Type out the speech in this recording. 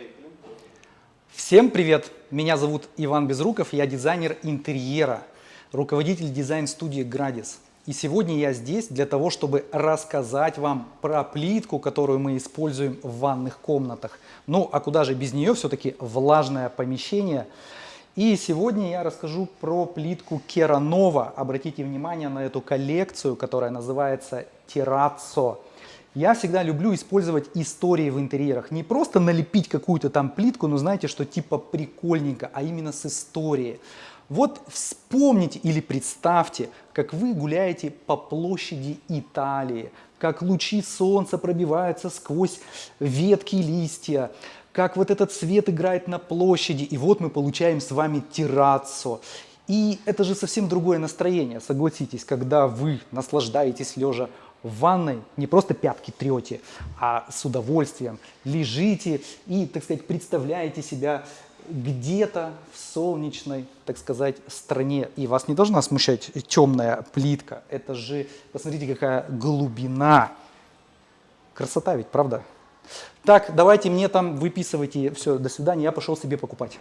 Поехали. Всем привет! Меня зовут Иван Безруков, я дизайнер интерьера, руководитель дизайн-студии «Градис». И сегодня я здесь для того, чтобы рассказать вам про плитку, которую мы используем в ванных комнатах. Ну, а куда же без нее, все-таки влажное помещение. И сегодня я расскажу про плитку Керанова. Обратите внимание на эту коллекцию, которая называется Терраццо. Я всегда люблю использовать истории в интерьерах. Не просто налепить какую-то там плитку, но знаете, что типа прикольненько, а именно с историей. Вот вспомните или представьте, как вы гуляете по площади Италии, как лучи солнца пробиваются сквозь ветки листья, как вот этот свет играет на площади, и вот мы получаем с вами террацу. И это же совсем другое настроение, согласитесь, когда вы наслаждаетесь лежа в ванной не просто пятки трете, а с удовольствием лежите и, так сказать, представляете себя где-то в солнечной, так сказать, стране. И вас не должна смущать темная плитка. Это же, посмотрите, какая глубина. Красота ведь, правда? Так, давайте мне там выписывайте. Все, до свидания, я пошел себе покупать.